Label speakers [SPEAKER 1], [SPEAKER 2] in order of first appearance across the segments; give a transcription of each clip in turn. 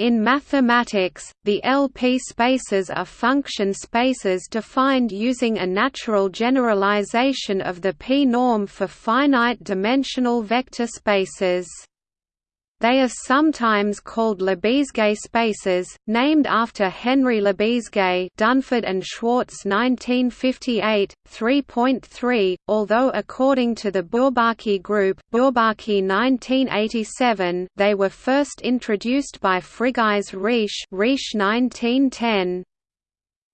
[SPEAKER 1] In mathematics, the LP spaces are function spaces defined using a natural generalization of the p-norm for finite-dimensional vector spaces. They are sometimes called Lebesgue spaces, named after Henry Lebesgue Dunford and Schwartz 1958, 3.3, although according to the Bourbaki group Bourbaki 1987, they were first introduced by Frigyes Riesz Riesz 1910.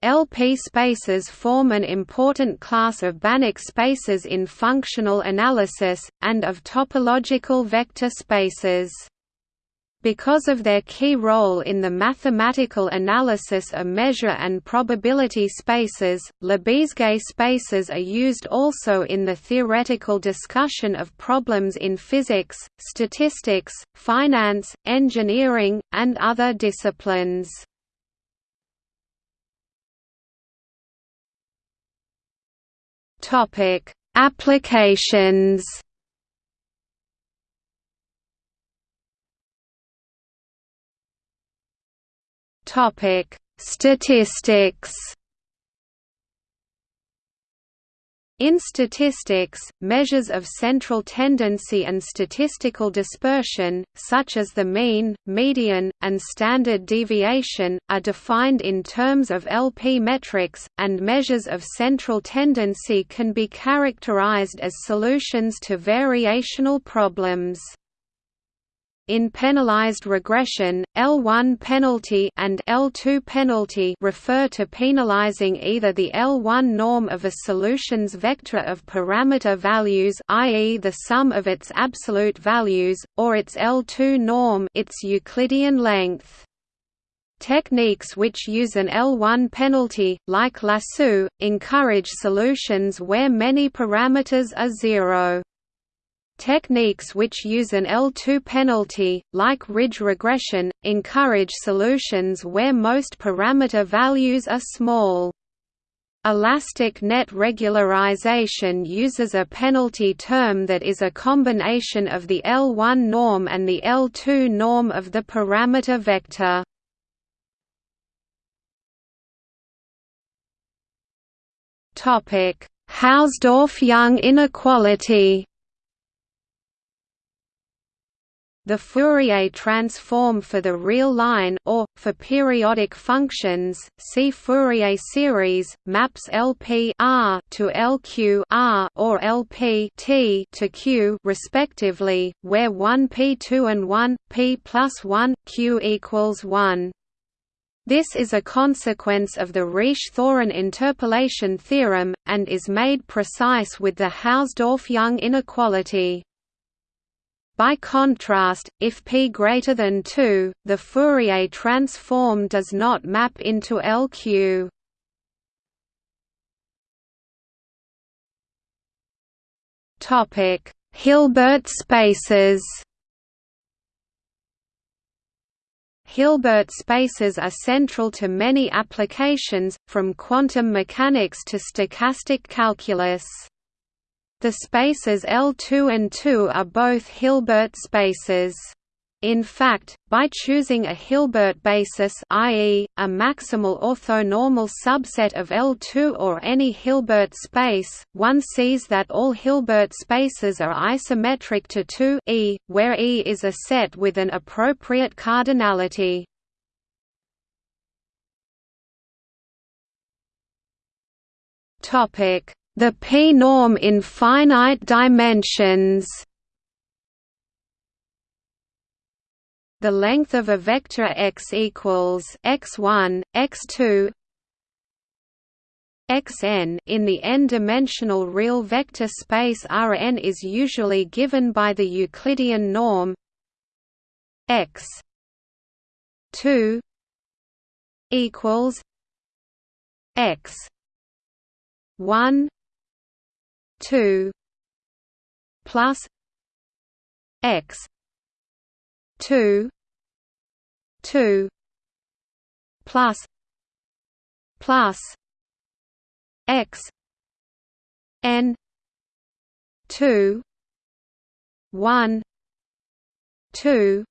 [SPEAKER 1] LP spaces form an important class of Banach spaces in functional analysis, and of topological vector spaces. Because of their key role in the mathematical analysis of measure and probability spaces, Lebesgue spaces are used also in the theoretical discussion of problems in physics, statistics, finance, engineering, and other disciplines. Applications Topic: Statistics. In statistics, measures of central tendency and statistical dispersion, such as the mean, median, and standard deviation, are defined in terms of LP metrics, and measures of central tendency can be characterized as solutions to variational problems. In penalized regression, L1 penalty and L2 penalty refer to penalizing either the L1 norm of a solution's vector of parameter values i.e. the sum of its absolute values, or its L2 norm its Euclidean length. Techniques which use an L1 penalty, like lasso, encourage solutions where many parameters are zero. Techniques which use an L2 penalty, like ridge regression, encourage solutions where most parameter values are small. Elastic net regularization uses a penalty term that is a combination of the L1 norm and the L2 norm of the parameter vector. Hausdorff-Young inequality The Fourier transform for the real line or, for periodic functions, see Fourier series, maps LP R to LQ R or LP T to Q respectively, where 1 P2 and 1, P plus 1, Q equals 1. This is a consequence of the Riesz-Thorin interpolation theorem, and is made precise with the Hausdorff-Young inequality. By contrast, if p greater than 2, the Fourier transform does not map into LQ. Topic: Hilbert spaces. Hilbert spaces are central to many applications, from quantum mechanics to stochastic calculus. The spaces L2 and 2 are both Hilbert spaces. In fact, by choosing a Hilbert basis i.e., a maximal orthonormal subset of L2 or any Hilbert space, one sees that all Hilbert spaces are isometric to 2 e, where E is a set with an appropriate cardinality. The p-norm in finite dimensions. The length of a vector x equals x1, x2, xn. In the n-dimensional real vector space Rn is usually given by the Euclidean norm x 2 equals x 1 two plus x two two plus plus x n two one two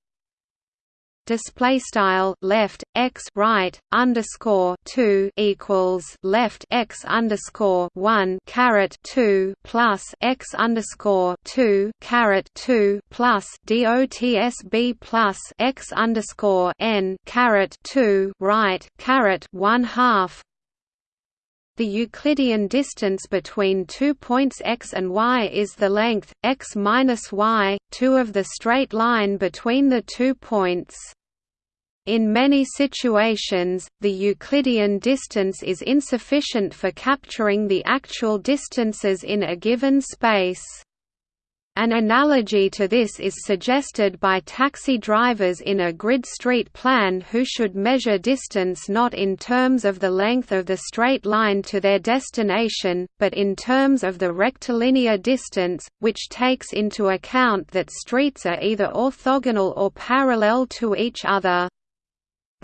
[SPEAKER 1] display style left x right underscore 2 equals left x underscore 1 caret 2 plus x underscore 2 caret 2 plus dots b plus x underscore n caret 2 right caret 1 half the Euclidean distance between two points x and y is the length, x minus y, 2 of the straight line between the two points. In many situations, the Euclidean distance is insufficient for capturing the actual distances in a given space. An analogy to this is suggested by taxi drivers in a grid street plan who should measure distance not in terms of the length of the straight line to their destination, but in terms of the rectilinear distance, which takes into account that streets are either orthogonal or parallel to each other.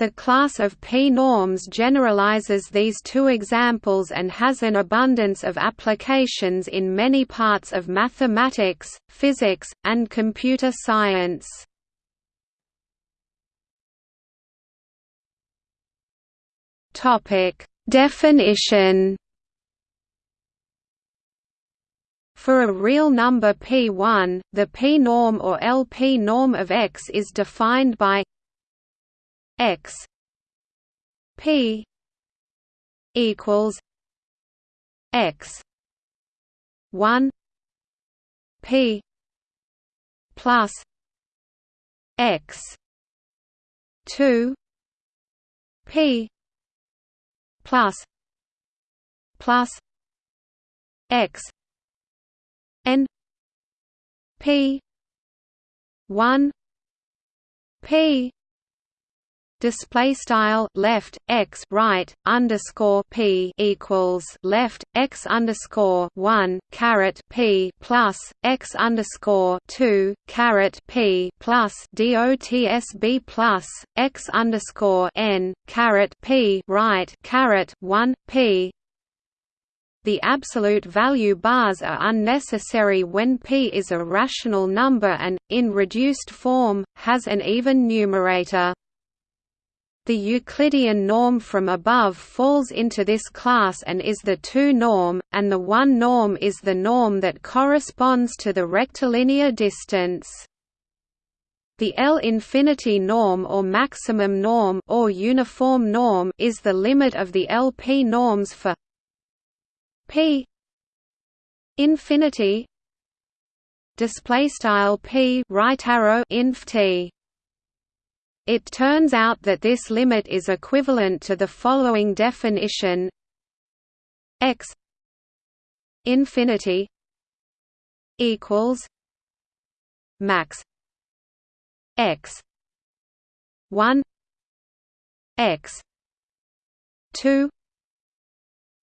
[SPEAKER 1] The class of p-norms generalizes these two examples and has an abundance of applications in many parts of mathematics, physics, and computer science. Definition For a real number p1, the p-norm or LP norm of X is defined by x p equals x 1 p plus x 2 p plus plus x n p 1 p display style left x right underscore p equals left x underscore one caret p plus x underscore two caret p plus dots b plus x underscore n caret p right caret one p the absolute value bars are unnecessary when p is a rational number and, in reduced form, has an even numerator. The Euclidean norm from above falls into this class and is the 2 norm, and the 1 norm is the norm that corresponds to the rectilinear distance. The L infinity norm or maximum norm or uniform norm is the limit of the LP norms for p infinity display style p right arrow inf t it turns out that this limit is equivalent to the following definition. X infinity equals max x 1 x 2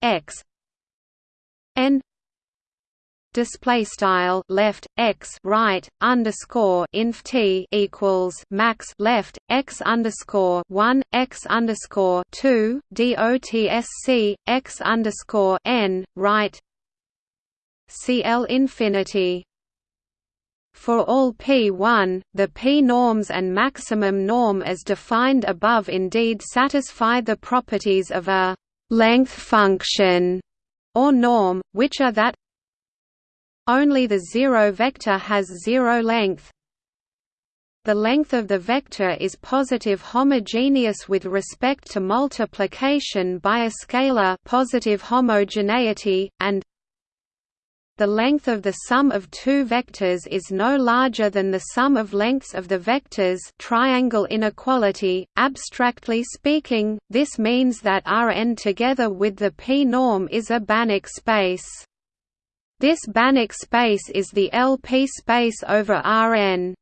[SPEAKER 1] x n display style left x right underscore inf t equals max left x underscore one x underscore two dotsc x underscore n right cl infinity. For all p1, the p-norms and maximum norm as defined above indeed satisfy the properties of a «length function» or norm, which are that only the zero vector has zero length. The length of the vector is positive homogeneous with respect to multiplication by a scalar positive homogeneity, and the length of the sum of two vectors is no larger than the sum of lengths of the vectors triangle inequality. Abstractly speaking, this means that Rn together with the p-norm is a Banach space. This Banach space is the LP space over Rn.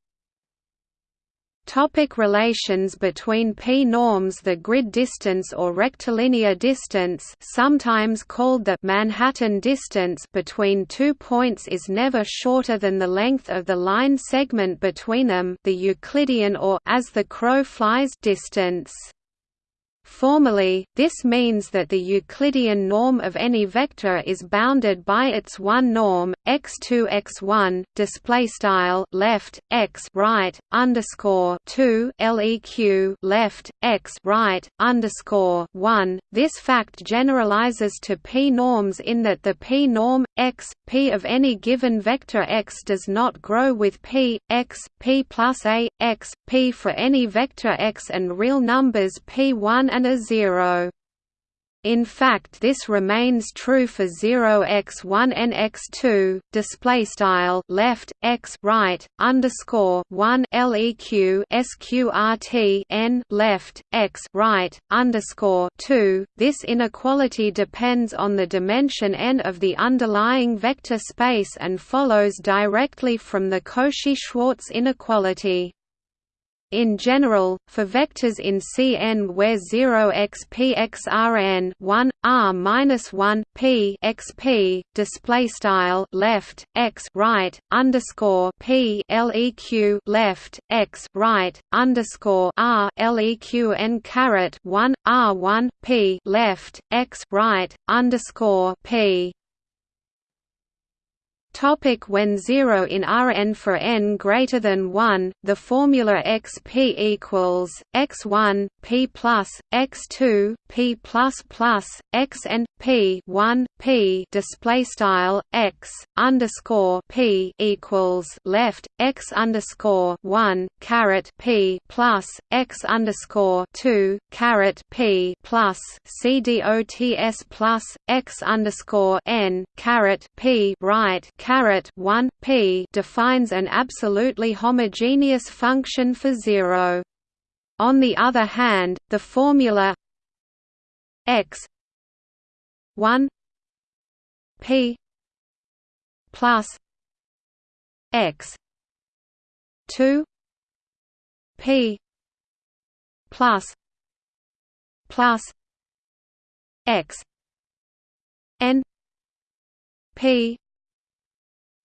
[SPEAKER 1] Topic relations between p-norms The grid distance or rectilinear distance sometimes called the Manhattan distance between two points is never shorter than the length of the line segment between them the Euclidean or as the crow flies distance. Formally, this means that the Euclidean norm of any vector is bounded by its one norm, x2 x1 display style left x right underscore 2 leq left x right underscore 1. This fact generalizes to p norms in that the p norm x p of any given vector x does not grow with p x p plus a x p for any vector x and real numbers p1 and a 0. In fact, this remains true for 0x1 and x2. Display style left x right underscore 1 leq sqrt n left x right underscore 2. This inequality depends on the dimension n of the underlying vector space and follows directly from the Cauchy-Schwarz inequality. In general, for vectors in Cn where 0xpxrn 1 r-1 p x p display style left x right underscore p leq left x right underscore r leq n caret 1 r1 p left x right underscore p Topic when 0 in Rn for n greater than 1, the formula xp equals x1 p plus x2 p plus plus xn p 1 p display style x underscore p equals left x underscore 1 caret p plus x underscore 2 caret p plus c dots plus x underscore n caret p right caret 1 p defines an absolutely homogeneous function for zero. On the other hand, the formula x 1 p plus x 2 p plus plus x n p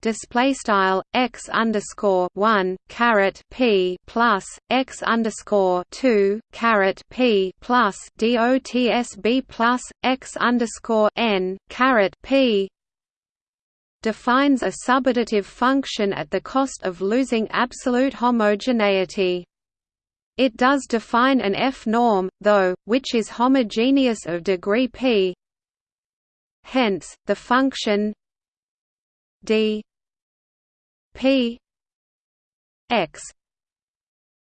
[SPEAKER 1] display style x underscore one caret p plus x underscore two caret p plus dots b plus x underscore n caret p defines a subadditive function at the cost of losing absolute homogeneity. It does define an f-norm, though, which is homogeneous of degree p. Hence, the function d P X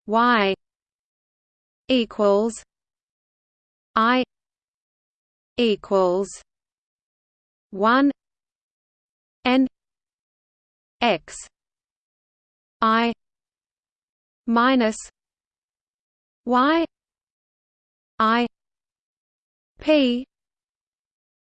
[SPEAKER 1] Y equals I equals one N X I minus Y I P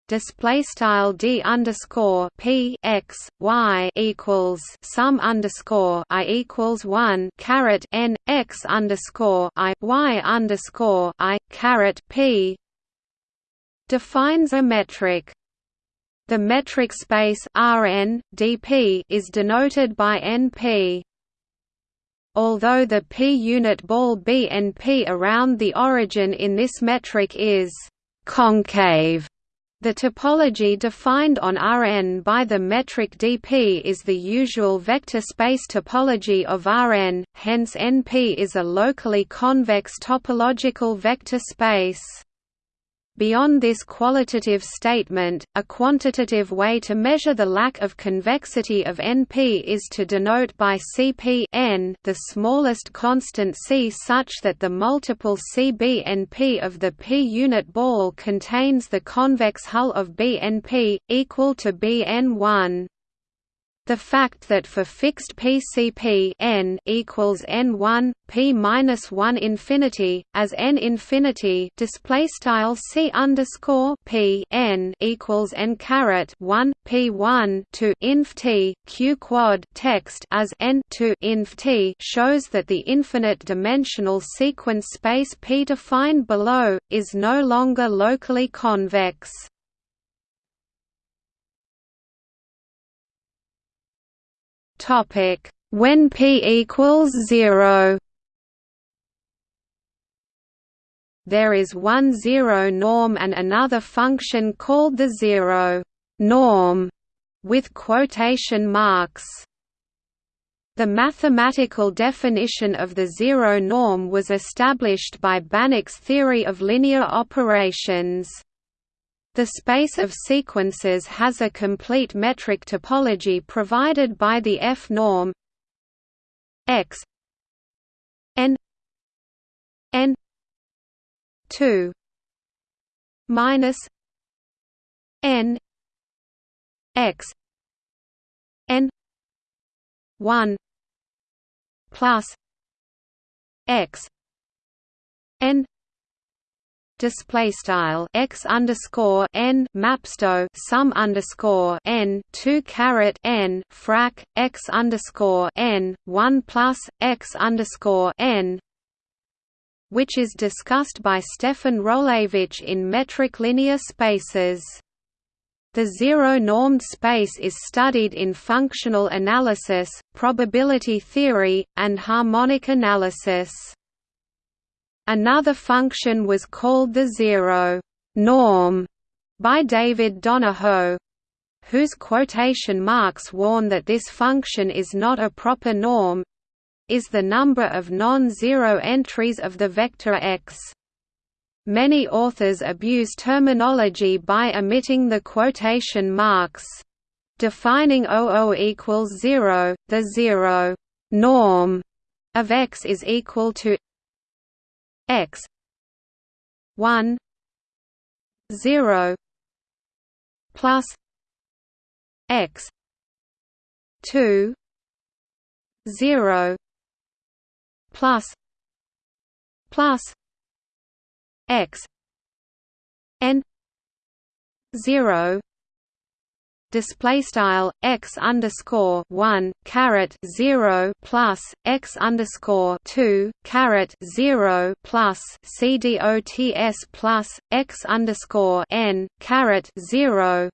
[SPEAKER 1] display style d underscore p x y equals sum underscore i equals one caret n x underscore i y underscore i caret p defines a metric. The metric space Rn dp is denoted by np. Although the p-unit ball BNP around the origin in this metric is concave the topology defined on Rn by the metric dp is the usual vector space topology of Rn, hence Np is a locally convex topological vector space. Beyond this qualitative statement, a quantitative way to measure the lack of convexity of NP is to denote by Cp n the smallest constant C such that the multiple CBNP of the p-unit ball contains the convex hull of BNP, equal to Bn1. The fact that for fixed PCP n equals n1 p minus 1 infinity as n infinity display style c underscore p n equals n caret 1 p 1 to inf t q quad text as n to inf t shows that the infinite dimensional sequence space p defined below is no longer locally convex. Topic: When p equals 0. there is one zero norm and another function called the zero norm with quotation marks. The mathematical definition of the zero norm was established by Banach's theory of linear operations. The space of sequences has a complete metric topology provided by the F norm. X. N. N. 2 minus n. X. N. 1 plus x. N display style x underscore n mapsto sum underscore n two caret n frac x underscore n one plus x underscore n which is discussed by Stefan Rolewicz in metric linear spaces. The zero-normed space is studied in functional analysis, probability theory, and harmonic analysis. Another function was called the zero norm by David Donoho, whose quotation marks warn that this function is not a proper norm is the number of non-zero entries of the vector x. Many authors abuse terminology by omitting the quotation marks. Defining OO equals 0, the zero norm of x is equal to x 1 0 plus x 2 0 plus plus x n 0 display style x underscore one caret zero plus x underscore two caret zero plus c dots plus x underscore n caret zero.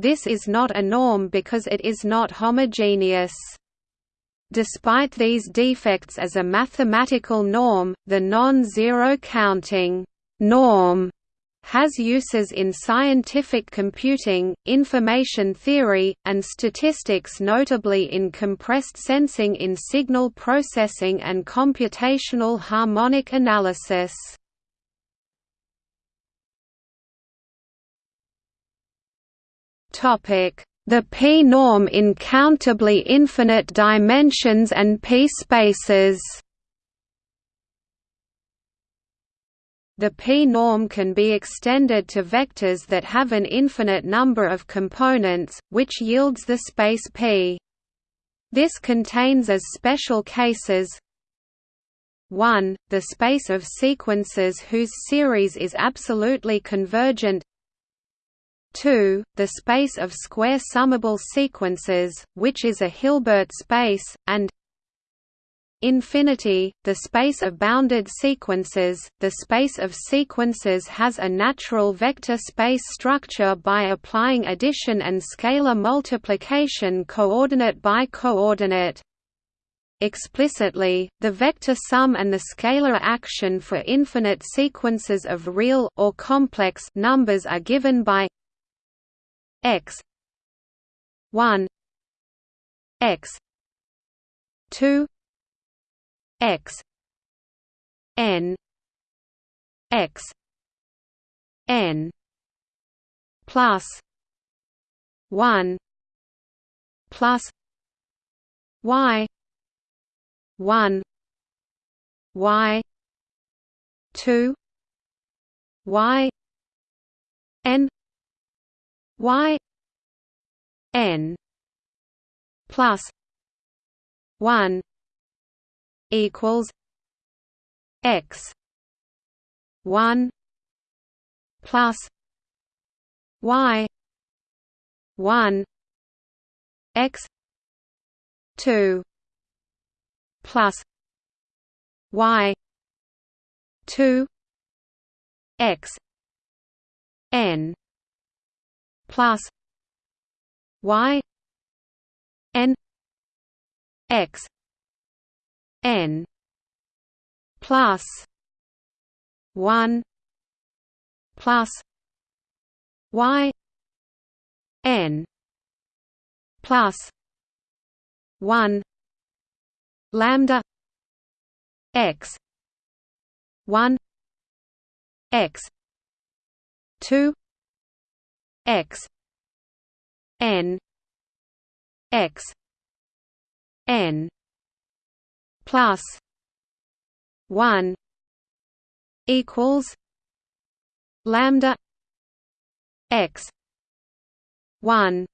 [SPEAKER 1] This is not a norm because it is not homogeneous. Despite these defects as a mathematical norm, the non-zero counting norm has uses in scientific computing, information theory, and statistics notably in compressed sensing in signal processing and computational harmonic analysis. The p-norm in countably infinite dimensions and p-spaces The p-norm can be extended to vectors that have an infinite number of components, which yields the space P. This contains as special cases 1. The space of sequences whose series is absolutely convergent 2. The space of square summable sequences, which is a Hilbert space, and infinity, the space of bounded sequences. The space of sequences has a natural vector space structure by applying addition and scalar multiplication coordinate by coordinate. Explicitly, the vector sum and the scalar action for infinite sequences of real or complex numbers are given by x 1 x 2 x n x n plus 1 plus y 1 y 2 y n y n plus 1 equals x 1 plus y 1 x 2 plus y 2 x n plus y n x n plus one plus y n plus one lambda x one x two x n x n plus 1 equals lambda x 1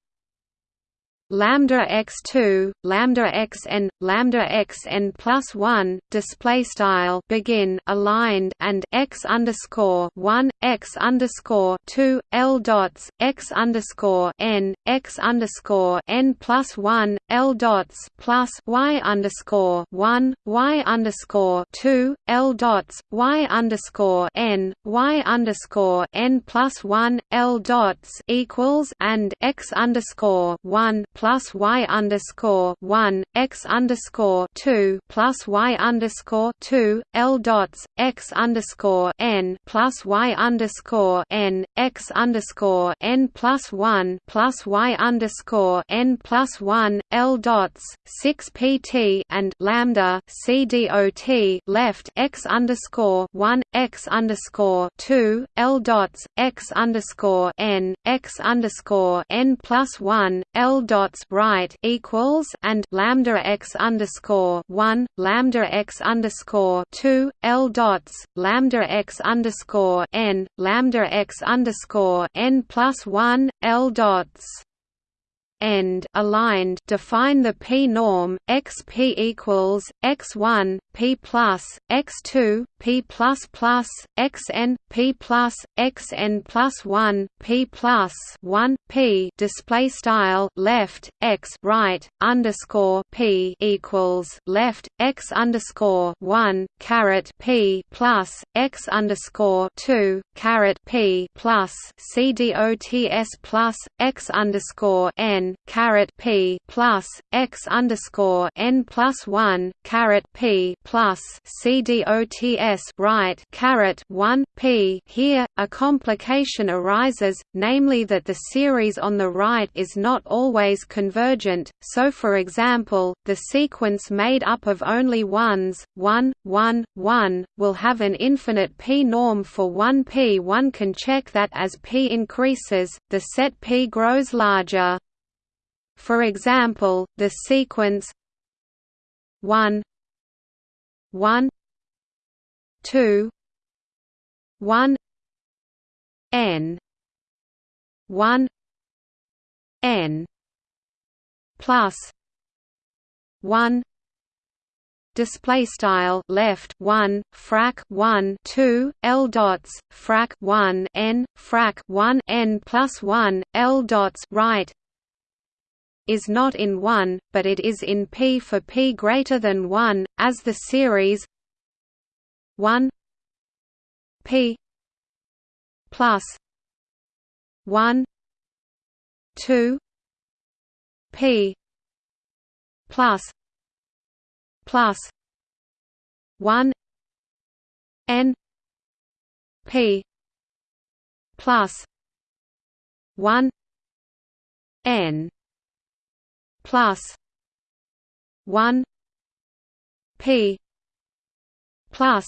[SPEAKER 1] lambda x2 lambda xn lambda xn plus 1 display style begin aligned and x underscore 1 x underscore 2 l dots x underscore n x underscore n plus 1 l dots plus y underscore 1 y underscore 2 l dots y underscore n y underscore n plus 1 l dots equals and x underscore 1 plus y underscore one x underscore two plus y underscore two L dots x underscore n plus y underscore n x underscore n plus one plus y underscore n plus one L dots six PT and lambda C dot left x underscore one x underscore two L dots x underscore n x underscore n plus one L dot dots right equals and lambda x underscore one lambda x underscore two L dots lambda x underscore n lambda x underscore n plus one L dots end aligned define the p norm x p equals x1 p plus x2 p plus plus xn p plus xn plus 1 p plus 1 p display style left x right underscore p equals left x underscore 1 caret p plus x underscore 2 caret p plus c dots plus x underscore n caret p plus x underscore n plus one caret p plus c dots right caret one p. Here, a complication arises, namely that the series on the right is not always convergent. So, for example, the sequence made up of only ones, 1, 1, 1, will have an infinite p norm for 1 p. One can check that as p increases, the set p grows larger. For example, the sequence 1 1 2 1 n 1 n plus 1 display style left 1 frac 1 2 l dots frac 1 n frac 1 n plus 1 l dots right is not in 1, but it is in P for P greater than 1, as the series 1 P plus 1 2 P plus plus 1 N P plus 1 N plus 1 p plus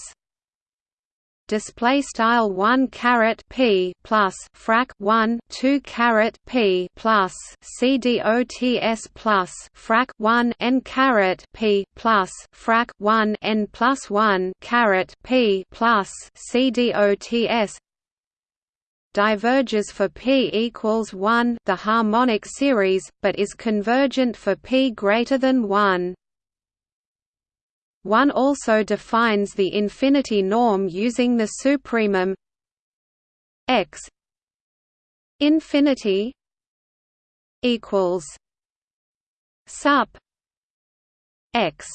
[SPEAKER 1] display style 1 caret p plus frac 1 2 caret p plus cdots plus frac 1 n caret p plus frac 1 n plus 1 caret p plus cdots diverges for p equals 1 the harmonic series, but is convergent for p greater than 1. One also defines the infinity norm using the supremum x. Infinity equals sup x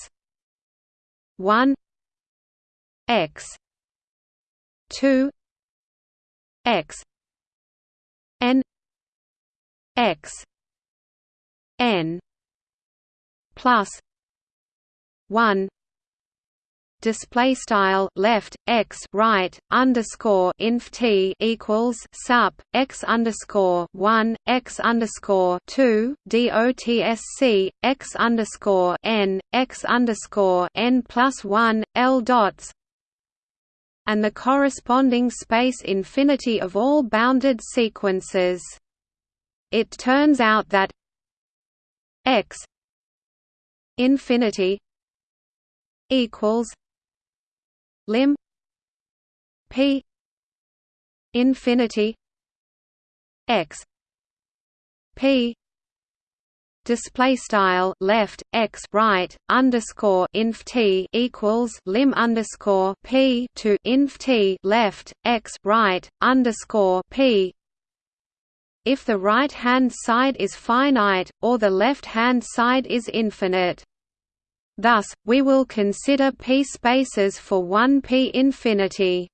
[SPEAKER 1] 1 x 2 x n x n plus 1 display style left x right underscore inf t equals sup x underscore one x underscore two dotsc x underscore n x underscore n plus one l dots and the corresponding space infinity of all bounded sequences. It turns out that x infinity equals lim p infinity x p display style left x right underscore inf t equals lim underscore p to inf t left x right underscore p. If the right hand side is finite or the left hand side is infinite Thus, we will consider p spaces for one p infinity.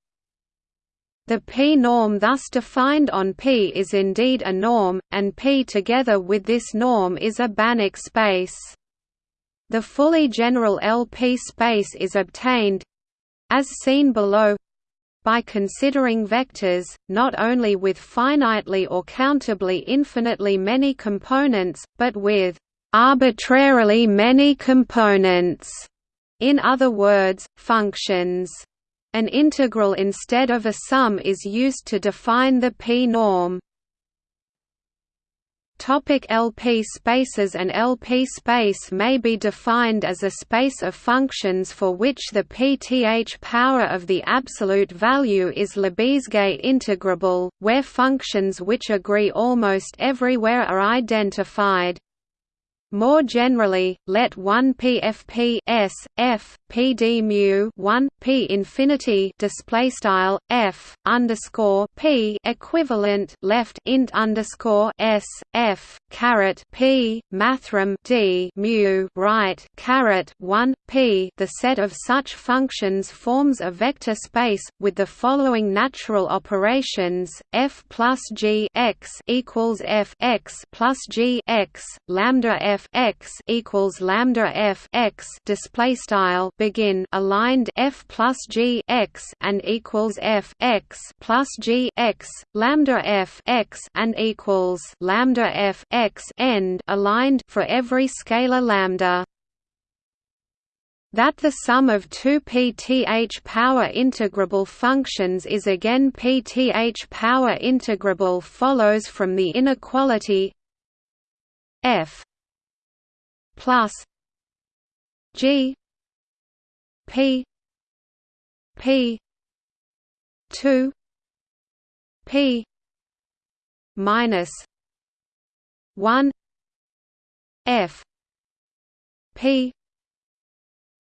[SPEAKER 1] The p-norm thus defined on P is indeed a norm, and P together with this norm is a Banach space. The fully general LP space is obtained as seen below by considering vectors, not only with finitely or countably infinitely many components, but with arbitrarily many components, in other words, functions. An integral instead of a sum is used to define the p-norm. Topic LP spaces An LP space may be defined as a space of functions for which the pth power of the absolute value is Lebesgue integrable, where functions which agree almost everywhere are identified. More generally, let 1 PFP S F PD mu 1 P infinity display style F underscore P equivalent left int underscore S F caret P mathrm D mu right caret 1 P. The set of such functions forms a vector space with the following natural operations: F plus G x equals F x plus G x lambda F f x equals lambda f x display style begin aligned f plus g x and equals f x plus g x lambda f x and equals lambda f x end aligned for every scalar lambda. That the sum of two pth power integrable functions is again pth power integrable follows from the inequality f plus G P P two P minus one F P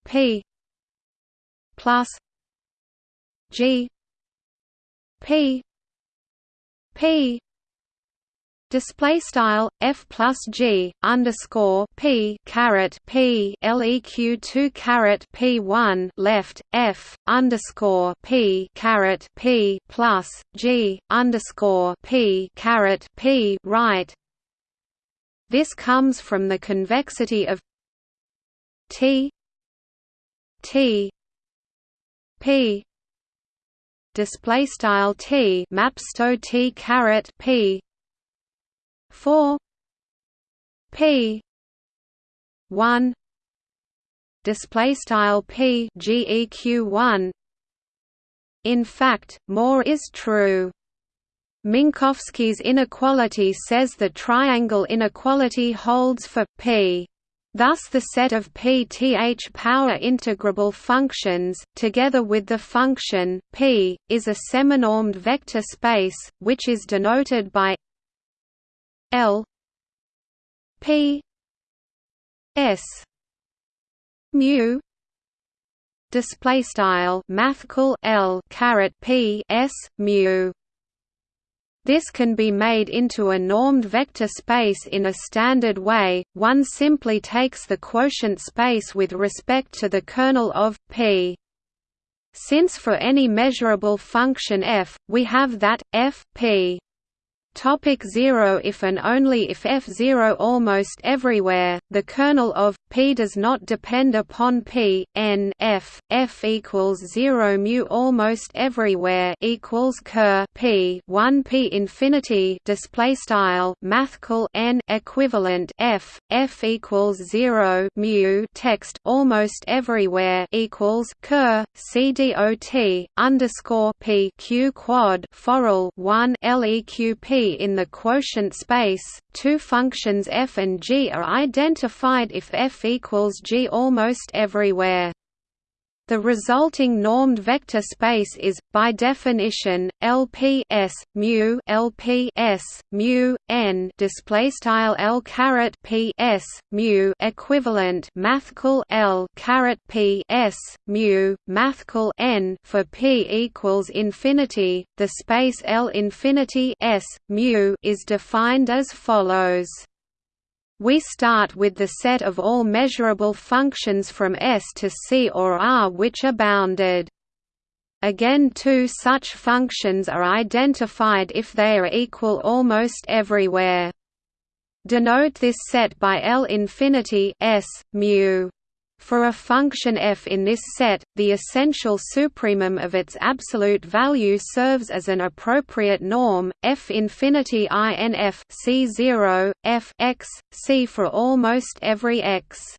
[SPEAKER 1] P plus G P P display style f plus g underscore p caret p leq two caret p one left f underscore p caret p plus g underscore p caret p right. This comes from the convexity of t t p display style t mapsto t caret p 4 p 1 display style p geq 1 in fact more is true. Minkowski's inequality says the triangle inequality holds for p Thus the set of pth power integrable functions, together with the function, p, is a seminormed vector space, which is denoted by L P S mu display style mathcal L caret P S mu. This can be made into a normed vector space in a standard way, one simply takes the quotient space with respect to the kernel of P. Since for any measurable function f, we have that, f p Topic 0 If and only if f0 almost everywhere, the kernel of p does not depend upon p, n f, f equals 0 mu almost everywhere equals ker p 1 p infinity display style mathcal n equivalent f, f equals 0 mu text almost everywhere equals ker cdot underscore p q quad forall 1 leq p in the quotient space, two functions f and g are identified if f equals g almost everywhere. The resulting normed vector space is, by definition, LP S mu LP S mu n display style L caret P S mu equivalent mathcal L caret P S mu mathcal n for P equals infinity. The space L infinity S mu is defined as follows. We start with the set of all measurable functions from S to C or R which are bounded. Again two such functions are identified if they are equal almost everywhere. Denote this set by L infinity S, mu. For a function f in this set, the essential supremum of its absolute value serves as an appropriate norm, f infinity inf c0, f x, c for almost every x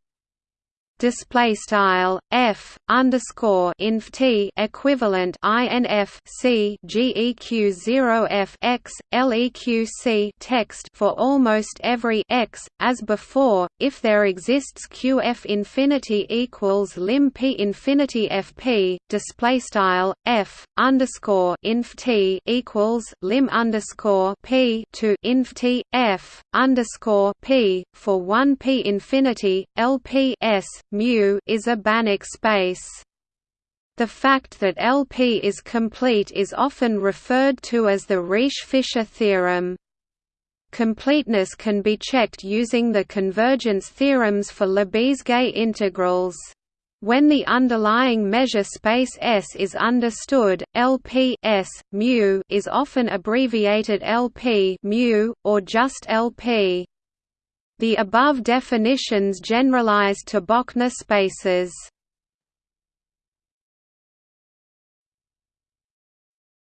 [SPEAKER 1] display style f underscore inf t equivalent inf c geq 0 f x leq c text for almost every x as before if there exists qf infinity equals lim p infinity fp display style f underscore inf t equals lim underscore p to inf t f underscore p for 1 p infinity lp s mu is a Banach space. The fact that LP is complete is often referred to as the Riesz-Fischer theorem. Completeness can be checked using the convergence theorems for Lebesgue integrals. When the underlying measure space S is understood, LP S, mu is often abbreviated LP mu, or just LP. The above definitions generalize to Bochner spaces.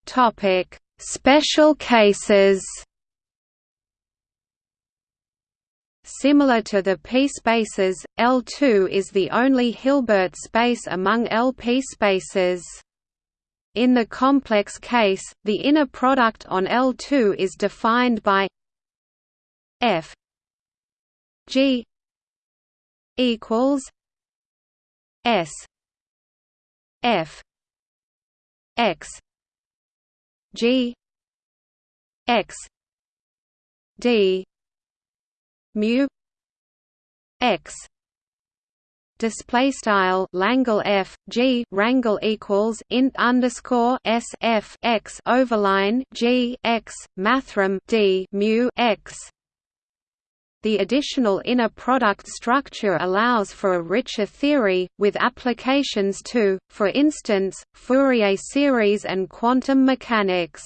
[SPEAKER 1] Topic: Special cases. Similar to the p-spaces, L2 is the only Hilbert space among LP spaces. In the complex case, the inner product on L2 is defined by f G equals S F X G X D mu X display style Langle F G rangle equals int underscore S F X overline G X mathrm D mu X the additional inner product structure allows for a richer theory, with applications to, for instance, Fourier series and quantum mechanics.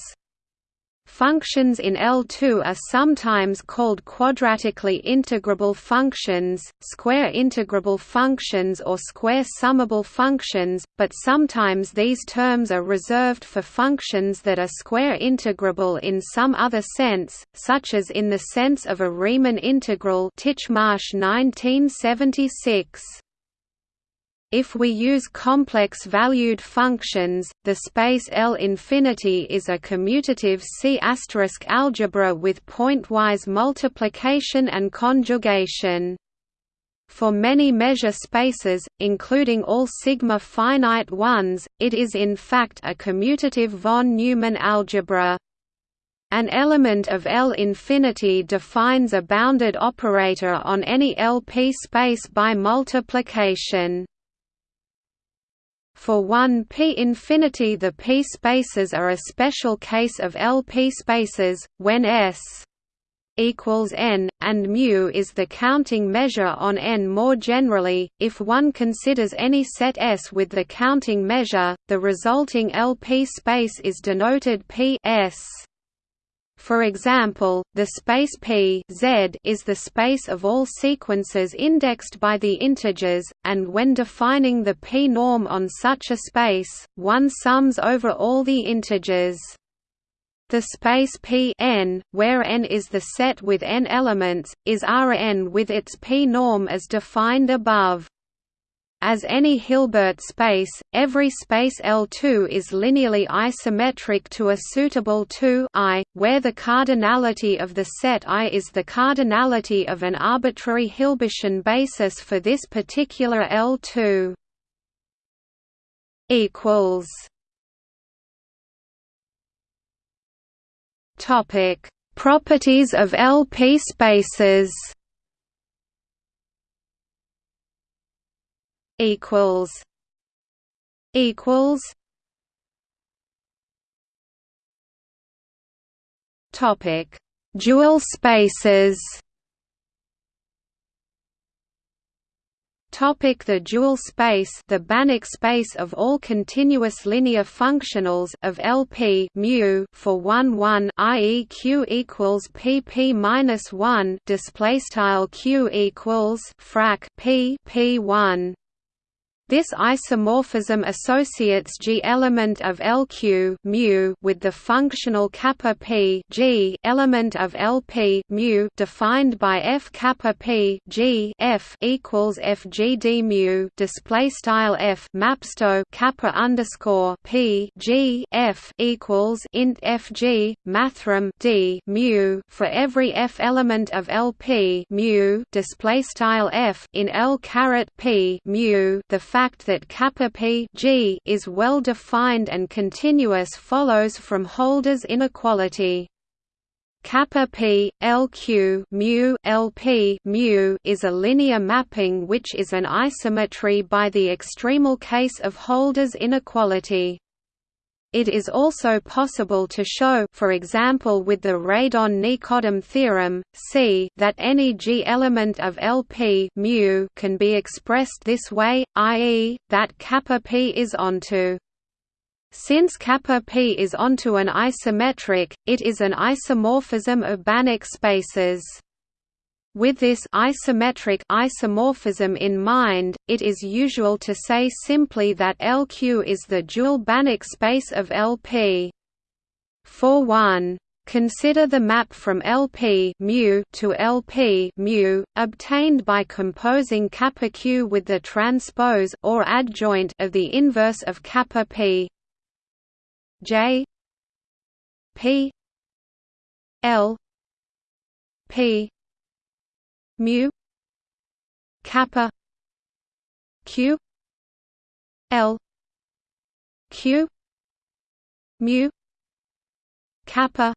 [SPEAKER 1] Functions in L2 are sometimes called quadratically integrable functions, square integrable functions or square summable functions, but sometimes these terms are reserved for functions that are square integrable in some other sense, such as in the sense of a Riemann integral Titchmarsh 1976. If we use complex-valued functions, the space L infinity is a commutative C** algebra with pointwise multiplication and conjugation. For many measure spaces, including all sigma finite ones, it is in fact a commutative von Neumann algebra. An element of L infinity defines a bounded operator on any LP space by multiplication. For 1 p infinity the p spaces are a special case of LP spaces, when S equals n, and mu is the counting measure on n more generally, if one considers any set S with the counting measure, the resulting LP space is denoted P S. For example, the space P Z is the space of all sequences indexed by the integers, and when defining the p-norm on such a space, one sums over all the integers. The space P n, where n is the set with n elements, is Rn with its p-norm as defined above. As any Hilbert space, every space L2 is linearly isometric to a suitable 2 I, where the cardinality of the set I is the cardinality of an arbitrary Hilbertian basis for this particular L2. equals. Topic: Properties of LP spaces equals equals topic dual spaces Topic the dual space the Banach space of all continuous linear functionals of LP mu for 1 1 i.e. q equals pp minus 1 display style q equals frac p p1 this isomorphism associates G element of LQ mu with the functional kappa p G element of LP mu defined by F kappa p G F equals FGD mu display style F mapsto kappa underscore p G F equals int FG mathrm D mu for every F element of LP mu display style F in L caret p mu the fact that kappa p g is well defined and continuous follows from Holder's inequality. Kappa p LQ mu LP mu is a linear mapping which is an isometry by the extremal case of Holder's inequality. It is also possible to show for example with the Radon-Nikodym theorem, c that any G element of LP mu can be expressed this way, i.e., that kappa p is onto since kappa p is onto an isometric, it is an isomorphism of Banach spaces. With this isometric isomorphism in mind, it is usual to say simply that LQ is the dual Banach space of LP. For 1, Consider the map from LP mu to LP mu, obtained by composing kappa q with the transpose or adjoint of the inverse of kappa p. J P L P mu kappa q l q mu kappa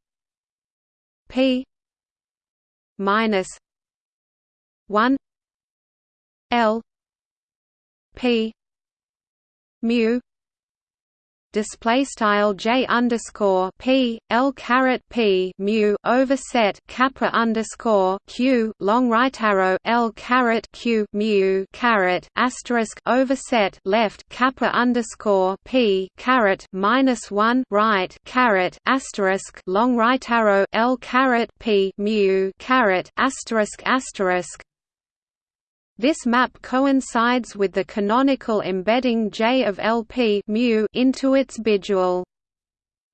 [SPEAKER 1] p minus 1 l p mu display style j underscore p l caret p mu overset kappa underscore q long right arrow l caret q mu caret asterisk overset left kappa underscore p caret minus one right caret asterisk long right arrow l caret p mu caret asterisk asterisk this map coincides with the canonical embedding J of LP mu into its bidual.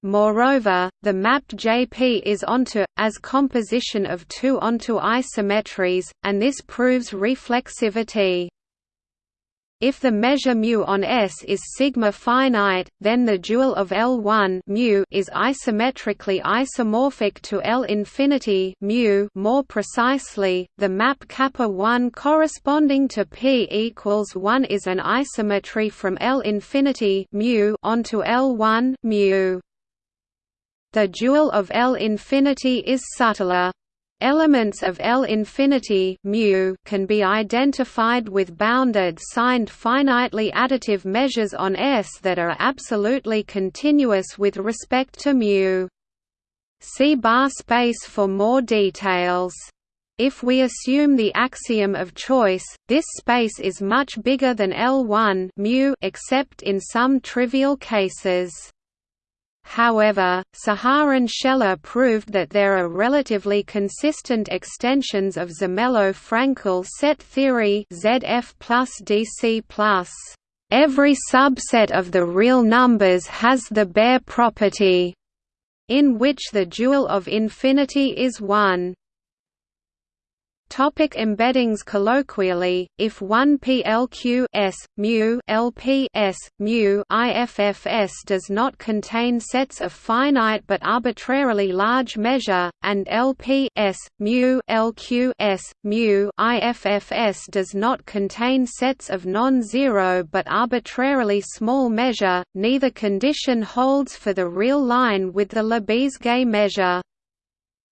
[SPEAKER 1] Moreover, the map JP is onto, as composition of two onto isometries, and this proves reflexivity. If the measure mu on S is sigma finite, then the dual of L1 mu is isometrically isomorphic to L infinity mu. More precisely, the map kappa 1 corresponding to P equals 1 is an isometry from L infinity mu onto L1 mu. The dual of L infinity is subtler. Elements of L infinity mu can be identified with bounded signed finitely additive measures on S that are absolutely continuous with respect to mu. See ba space for more details. If we assume the axiom of choice, this space is much bigger than L1 mu except in some trivial cases. However, Saharon Shelah proved that there are relatively consistent extensions of Zermelo-Fraenkel set theory ZF DC. Every subset of the real numbers has the Baire property, in which the dual of infinity is 1. Topic embeddings Colloquially, if one PLQ S, mu LP S, mu IFFS does not contain sets of finite but arbitrarily large measure, and LP S, mu LQ S, mu IFFS does not contain sets of non-zero but arbitrarily small measure, neither condition holds for the real line with the Lebesgue measure.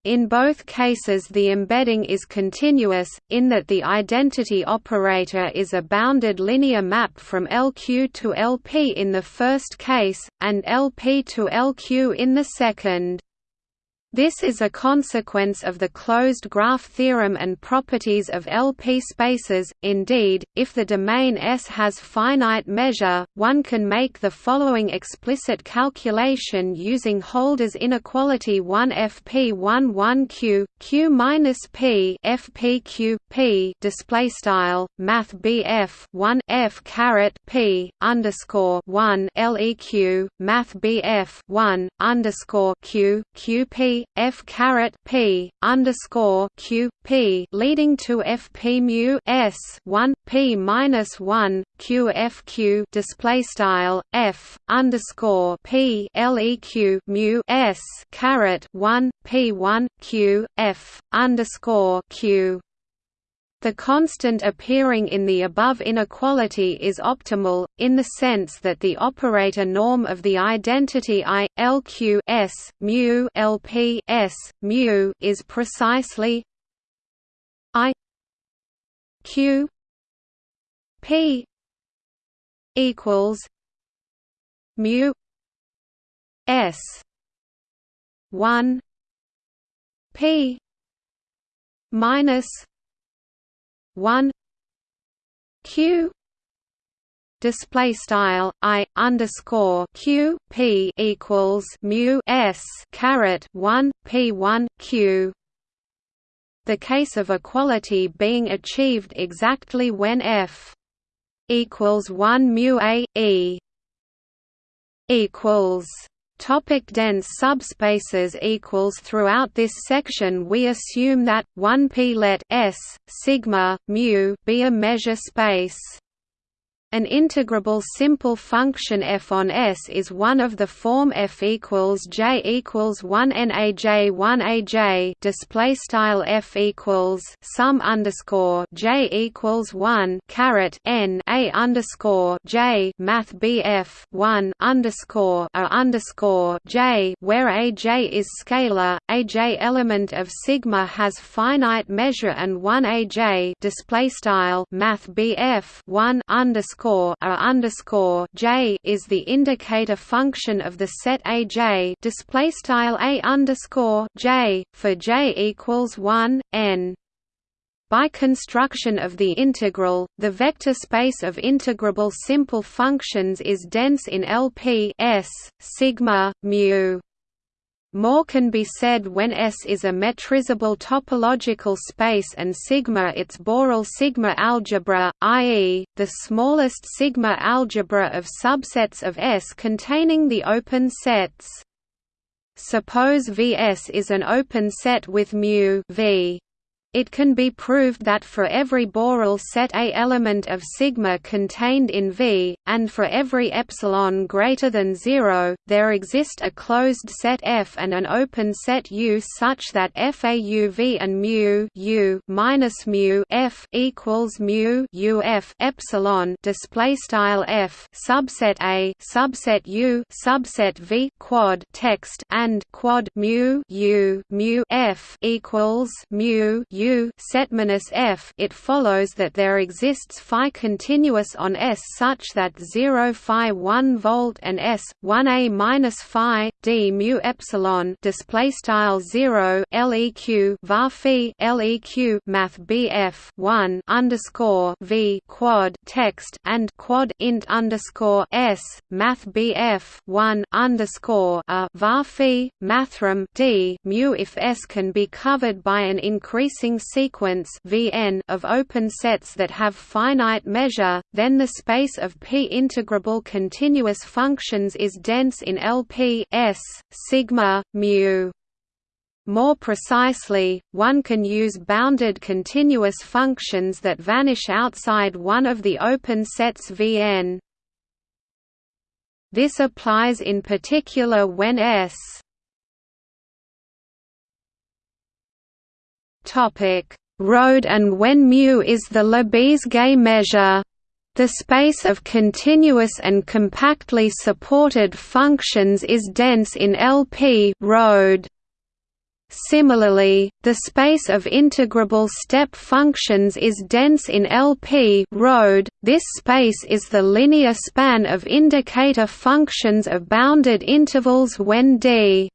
[SPEAKER 1] In both cases the embedding is continuous, in that the identity operator is a bounded linear map from LQ to LP in the first case, and LP to LQ in the second. This is a consequence of the closed graph theorem and properties of LP spaces. Indeed, if the domain S has finite measure, one can make the following explicit calculation using Holder's inequality 1 FP1 1 Q Q minus P P display style Math BF 1 F caret P underscore 1 LEQ Math BF 1 underscore Q F caret p underscore q p leading to f p mu s one p minus one q f q display style f underscore p leq mu s caret one p one q f underscore q the constant appearing in the above inequality is optimal, in the sense that the operator norm of the identity I, LQ S, mu LP S, mu is precisely I Q P equals mu S one P minus 1 q display style i underscore q p equals mu s caret 1 p 1 q. The case of equality being achieved exactly when f equals 1 mu a e equals Topic dense subspaces equals Throughout this section we assume that 1p let S sigma mu be a measure space. An integrable simple function f on S is one of the form f equals j equals 1 naj 1 aj display style f equals sum underscore j equals 1 caret n a underscore j math bf 1 underscore a underscore j where aj is scalar aj element of sigma has finite measure and 1 aj display style math bf 1 underscore underscore a underscore j is the indicator function of the set aj display style a underscore j for j equals one n. By construction of the integral, the vector space of integrable simple functions is dense in LP S, sigma, mu. More can be said when S is a metrizable topological space and sigma its Borel sigma algebra, i.e., the smallest sigma algebra of subsets of S containing the open sets. Suppose Vs is an open set with mu v. It can be proved that for every Borel set A element of sigma contained in V, and for every epsilon greater than zero, there exist a closed set F and an open set U such that FAUV and mu U minus mu F equals mu UF epsilon display style F subset A subset U subset V quad text and quad mu U mu F equals mu U U set F it follows that there exists phi continuous on S such that 0 phi 1 volt and S 1 a minus phi d mu epsilon display style 0 leq var phi leq math bf 1 underscore v quad text and quad int underscore s math bf 1 underscore a var phi mathrm d mu if S can be covered by an increasing sequence Vn of open sets that have finite measure, then the space of P integrable continuous functions is dense in LP S, sigma, mu. More precisely, one can use bounded continuous functions that vanish outside one of the open sets Vn. This applies in particular when S Road and when mu is the Lebesgue measure. The space of continuous and compactly supported functions is dense in LP road. Similarly, the space of integrable step functions is dense in LP road. This space is the linear span of indicator functions of bounded intervals when d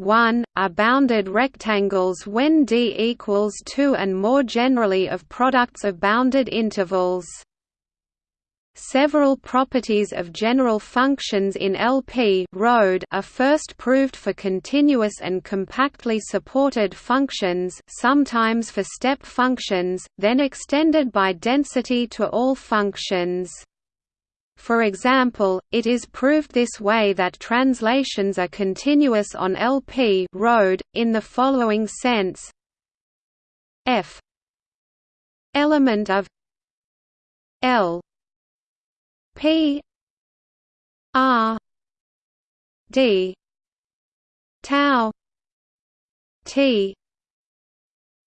[SPEAKER 1] 1, are bounded rectangles when D equals 2 and more generally of products of bounded intervals. Several properties of general functions in LP road are first proved for continuous and compactly supported functions sometimes for step functions, then extended by density to all functions. For example, it is proved this way that translations are continuous on LP road, in the following sense. F element of L P R D tau T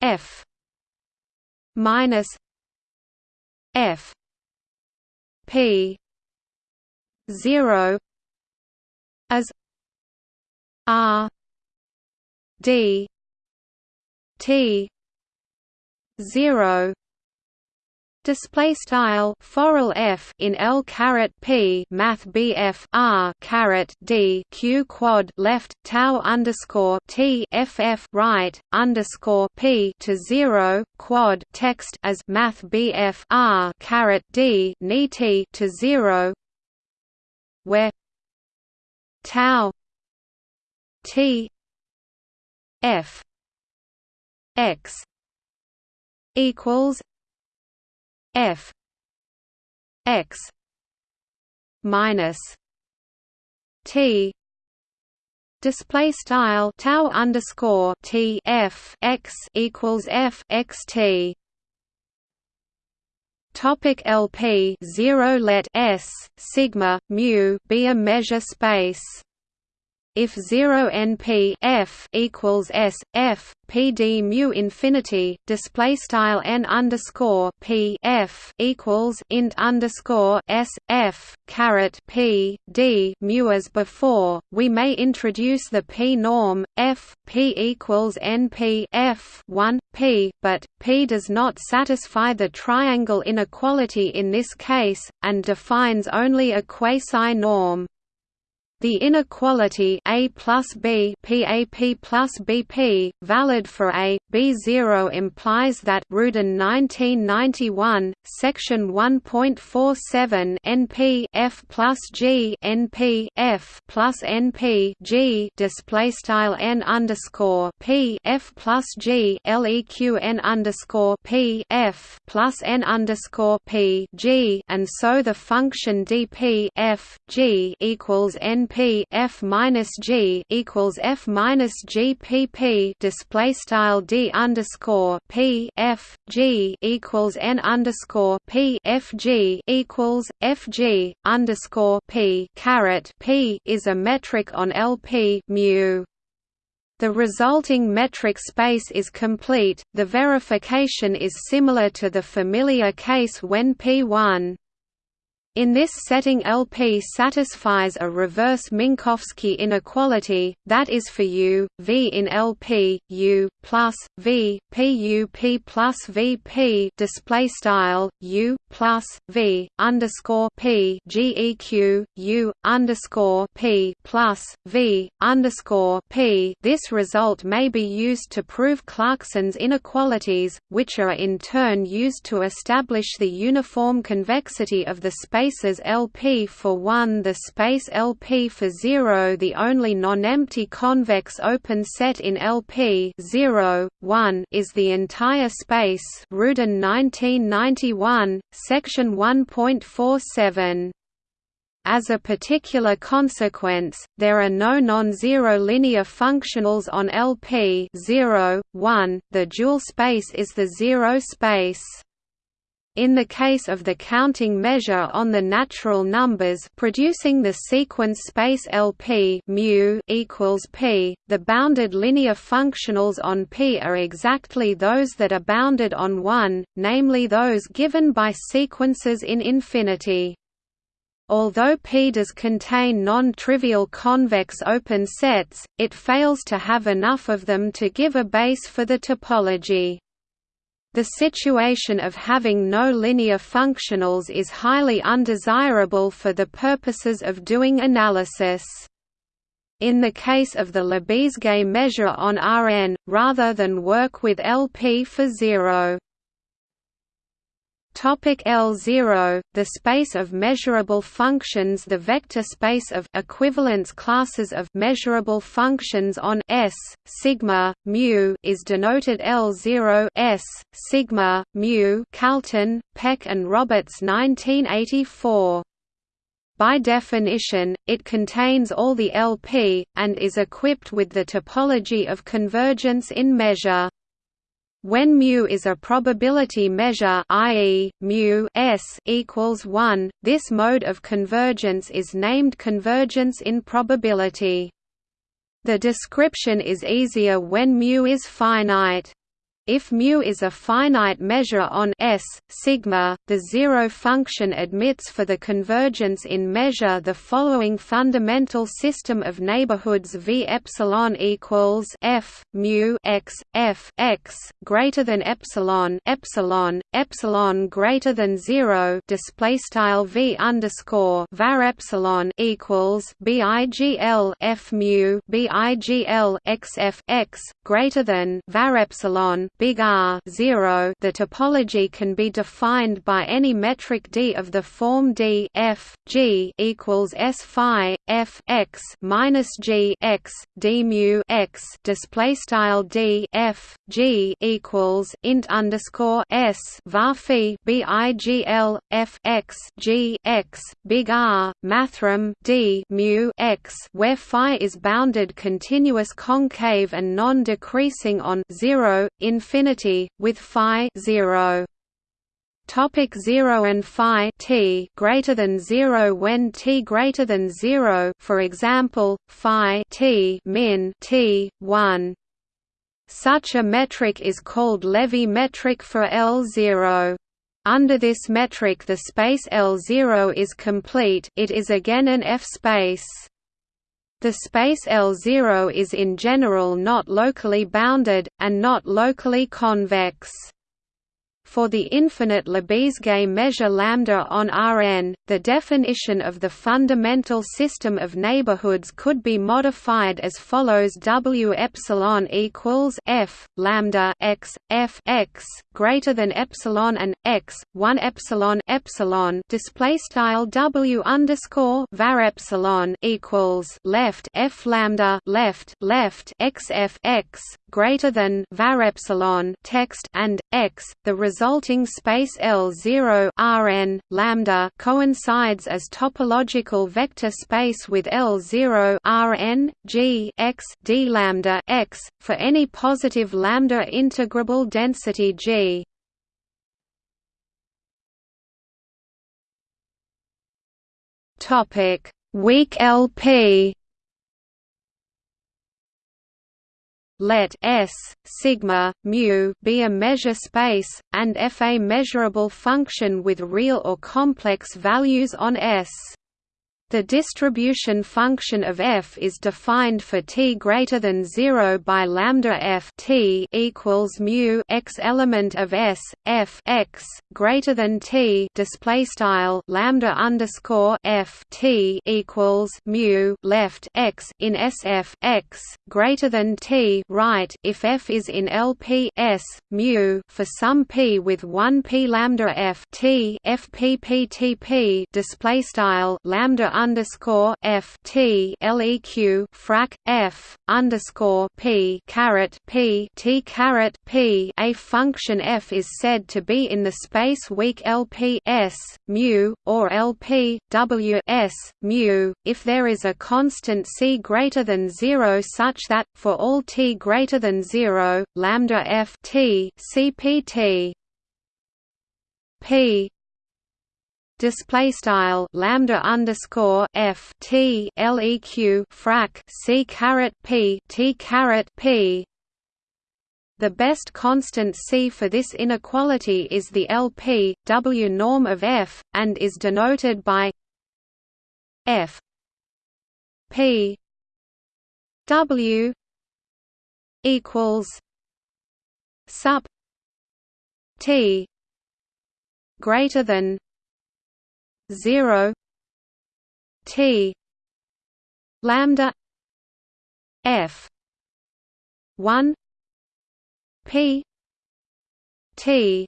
[SPEAKER 1] F minus F P 0 as r d t 0 Display style foral f in L caret p math bf r caret d q quad left tau underscore t ff right underscore p to zero quad text as math bf r caret d ni t to zero where tau t f x equals f x minus t display style tau underscore t f x equals f x t Topic LP 0 let S sigma mu be a measure space if 0 np f equals s f p d mu infinity display style n underscore p f equals int underscore s f caret p d mu as before, we may introduce the p norm f p equals np f 1 p, but p does not satisfy the triangle inequality in this case, and defines only a quasi-norm. The inequality A plus B plus BP, valid for A, B0 implies that Rudin 1991, section 1.47 NP F plus G NP F plus NP G display style N underscore P F plus G LEQ N underscore P F plus N underscore P G and so the function dp F G equals NP p f minus g equals f minus g p p display style d underscore p f g equals n underscore p f g equals f g underscore p caret p is a metric on LP mu. The resulting metric space is complete. The verification is similar to the familiar case when P1 In this setting LP satisfies a reverse Minkowski inequality, that is for U, V in LP, U, plus, V, P U P plus V P display style, U, plus, V, underscore P GEQ, U, underscore P plus, V, underscore P. This result may be used to prove Clarkson's inequalities, which are in turn used to establish the uniform convexity of the space spaces LP for 1 the space LP for 0 the only non-empty convex open set in LP 0, 1 is the entire space Rudin 1991, section 1.47. As a particular consequence, there are no non-zero linear functionals on LP 0, 1, the dual space is the zero space. In the case of the counting measure on the natural numbers producing the sequence space LP mu equals p, the bounded linear functionals on P are exactly those that are bounded on 1, namely those given by sequences in infinity. Although P does contain non-trivial convex open sets, it fails to have enough of them to give a base for the topology. The situation of having no linear functionals is highly undesirable for the purposes of doing analysis. In the case of the Lebesgue measure on Rn, rather than work with LP for zero. Topic L0 The space of measurable functions The vector space of equivalence classes of measurable functions on S sigma mu is denoted L0 S sigma mu Kalton, Peck and Roberts 1984 by definition, it contains all the LP, and is equipped with the topology of convergence in measure. When mu is a probability measure i.e., mu s equals 1, this mode of convergence is named convergence in probability. The description is easier when mu is finite. If mu is a finite measure on S, sigma, the zero function admits for the convergence in measure the following fundamental system of neighborhoods V epsilon equals F mu x F x greater than epsilon epsilon epsilon greater than zero display style V underscore var epsilon equals BIGL F mu BIGL x F x greater than var epsilon big R 0 the topology can be defined by any metric D of the form D f G equals S phi f x minus G x D mu x display style D f G equals int underscore S var phi BIGL f x G x big R mathrm D mu x where phi is bounded continuous concave and non-decreasing on 0 in infinity, with phi 0. Topic 0 and phi t greater than 0 when t greater than 0 for example phi t min t 1 such a metric is called Levy metric for L0 under this metric the space L0 is complete it is again an F-space the space L0 is in general not locally bounded, and not locally convex. For the infinite Lebesgue measure lambda on Rn, the definition of the fundamental system of neighborhoods could be modified as follows: W epsilon equals f lambda x f x greater than epsilon and x one epsilon epsilon display style W underscore var epsilon equals left f lambda left left x f x greater than var epsilon text and x the resulting space L0 Rn lambda coincides as topological vector space with L0 Rn G x d lambda x for any positive lambda integrable density G. Topic weak LP let S sigma mu be a measure space and F a measurable function with real or complex values on S. The distribution function of f is defined for t greater than 0 by lambda f t equals mu x element of s f x greater than t display style lambda underscore f t equals mu left x in sf x greater than t right. If f is in LP s mu for some p with 1 p lambda f t f p p t p display style lambda underscore f t leq frac f underscore p caret p t caret p. A function f is said to be in the space weak LP s mu or LP w s mu if there is a constant c greater than zero such that for all t greater than zero lambda f t cpt p display style lambda underscore f t leq frac c caret p t caret p. The best constant c for this inequality is the LP W norm of f, and is denoted by f p W equals sup t greater than 0 t lambda f 1 p t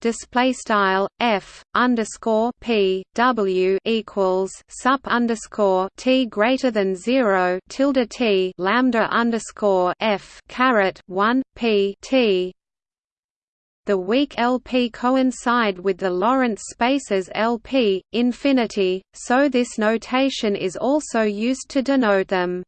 [SPEAKER 1] display style f underscore p w equals sup underscore t greater than zero tilde t lambda underscore f caret one p t the weak LP coincide with the Lorentz spaces LP, infinity, so this notation is also used to denote them.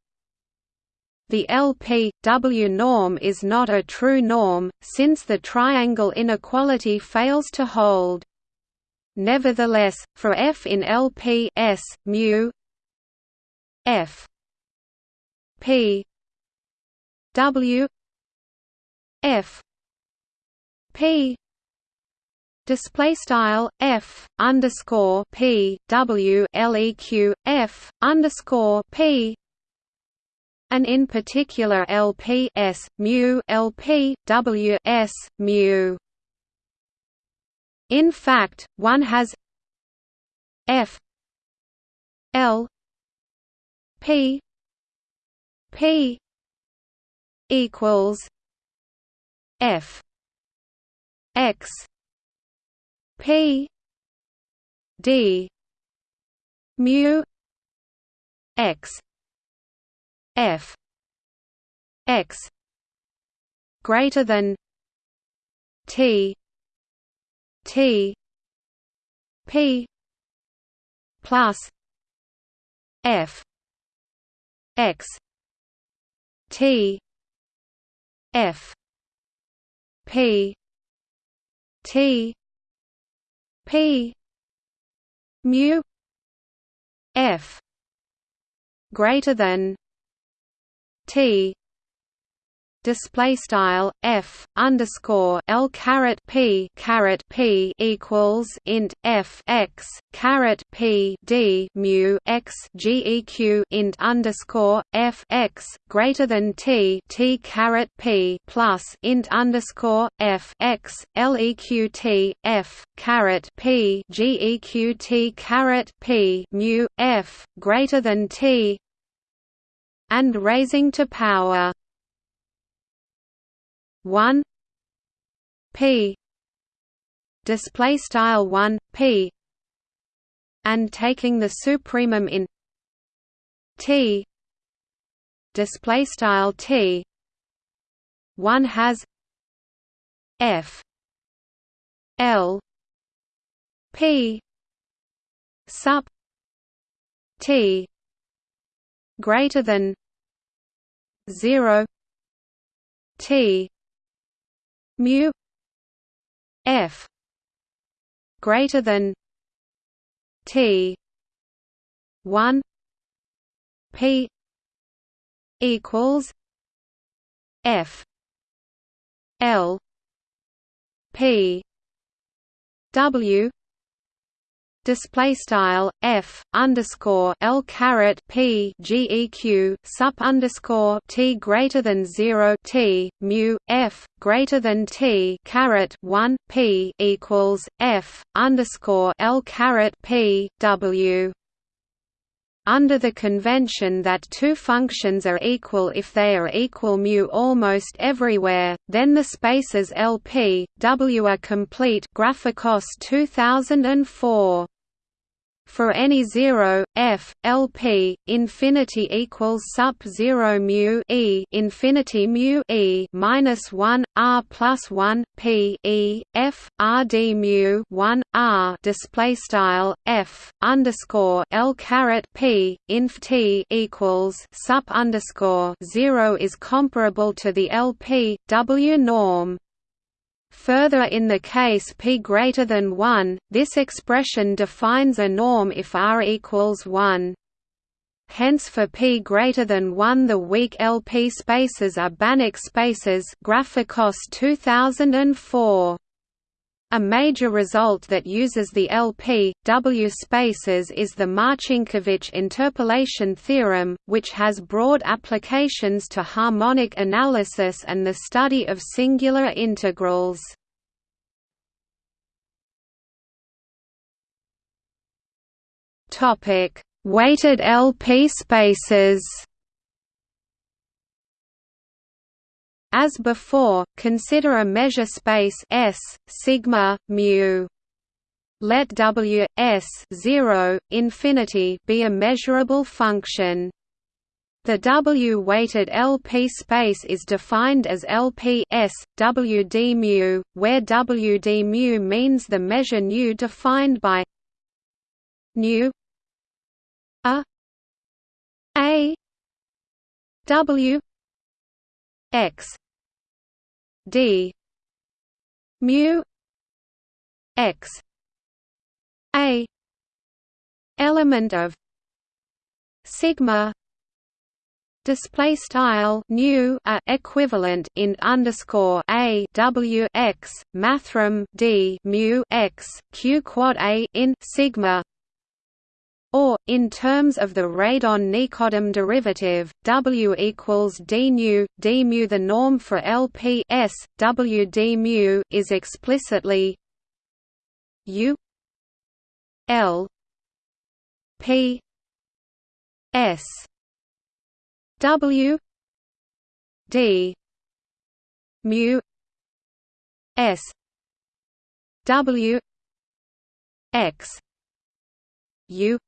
[SPEAKER 1] The LP W norm is not a true norm, since the triangle inequality fails to hold. Nevertheless, for f in LP S, mu f p W f p. Display style f underscore p w leq f underscore p. And in particular LP s mu LP w s mu. In fact, one has f l p p equals f x. P. D. Mu. X. F. X. Greater than t. T. P. Plus f. X. T. F. P T. P. Mu. F. Greater than T display style f underscore l caret p caret p equals int f x caret p d mu x geq int underscore f x greater than t t caret p plus int underscore f x leq t f caret p geq t caret p mu f greater than t and raising to power 1 p display style 1 p and taking the supremum in t display style t one has f l p sup t greater than 0 t mu f greater than t 1 p equals F L P W display style f underscore l caret p geq sup underscore t greater than zero t mu f greater than t caret one p equals f underscore l caret p w under the convention that two functions are equal if they are equal mu almost everywhere, then the spaces LP, W are complete Grafakos 2004 for any zero f lp infinity equals sup zero mu e infinity mu e minus one r plus one p e f r d mu one r display style f underscore l caret p inf t equals sup underscore zero is comparable to the lp w norm Further in the case p greater than 1, this expression defines a norm if r equals 1. Hence for p greater than 1 the weak LP spaces are Banach spaces Grafakos 2004. A major result that uses the LP, W spaces is the Marcinkiewicz interpolation theorem, which has broad applications to harmonic analysis and the study of singular integrals. Weighted LP spaces As before, consider a measure space S sigma mu. Let W S 0 infinity be a measurable function. The W-weighted LP space is defined as LP S W d mu, where W d mu means the measure nu defined by nu a a W x. D. Mu. X. A. Element of sigma display style new a equivalent in underscore a w x mathrm d mu x q quad a in sigma or, in terms of the radon-Nikodym derivative, W equals d nu, d mu. The norm for LP S, W d mu is explicitly U L P S W D mu S W X U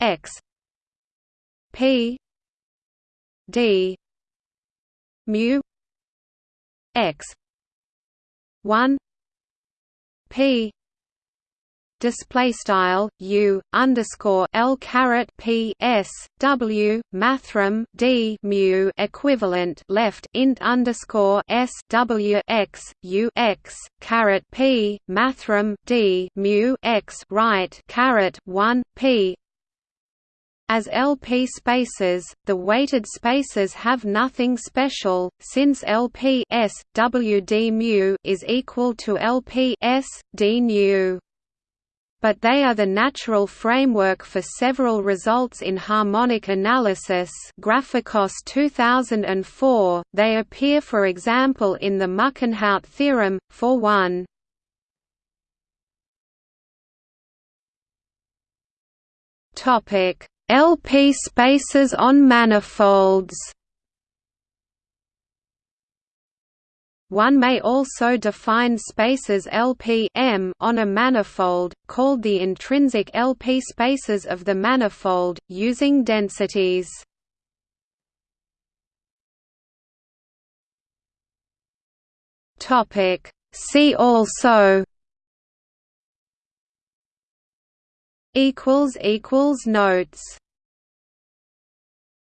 [SPEAKER 1] x. P. D. Mu. X. 1 p. Display style u underscore l caret p s w mathrm d mu equivalent left int underscore s w x u x caret p mathrm d mu x right caret one p as LP spaces, the weighted spaces have nothing special, since LP S, W d mu is equal to LP S, d nu. But they are the natural framework for several results in harmonic analysis Grafakos 2004, they appear for example in the Muckenhoupt theorem, for one. Topic LP spaces on manifolds One may also define spaces LP M on a manifold, called the intrinsic LP spaces of the manifold, using densities. See also equals equals notes